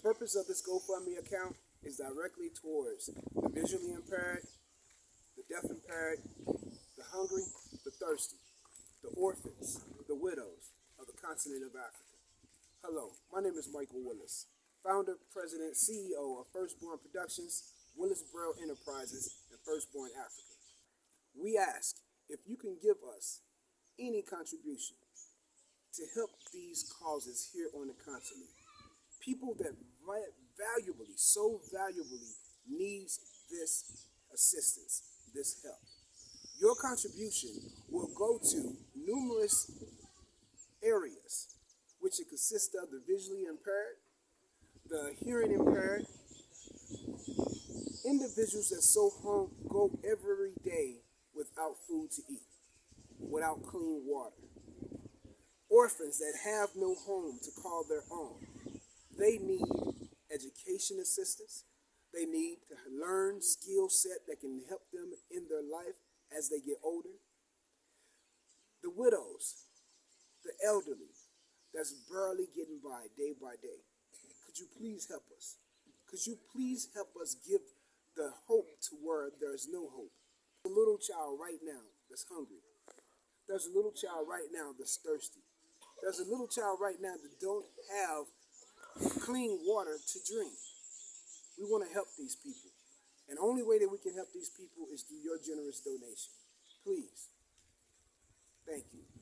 purpose of this GoFundMe account is directly towards the visually impaired, the deaf impaired, the hungry, the thirsty, the orphans, the widows of the continent of Africa. Hello, my name is Michael Willis, founder, president, CEO of Firstborn Productions, Willis Braille Enterprises, and Firstborn Africa. We ask if you can give us any contribution to help these causes here on the continent. People that valuably, so valuably needs this assistance, this help. Your contribution will go to numerous areas, which it consists of the visually impaired, the hearing impaired, individuals that so home go every day without food to eat, without clean water, orphans that have no home to call their own. They need education assistance. They need to learn skill set that can help them in their life as they get older. The widows, the elderly, that's barely getting by day by day. Could you please help us? Could you please help us give the hope to where there's no hope? A little child right now that's hungry. There's a little child right now that's thirsty. There's a little child right now that don't have clean water to drink. We want to help these people. And the only way that we can help these people is through your generous donation. Please. Thank you.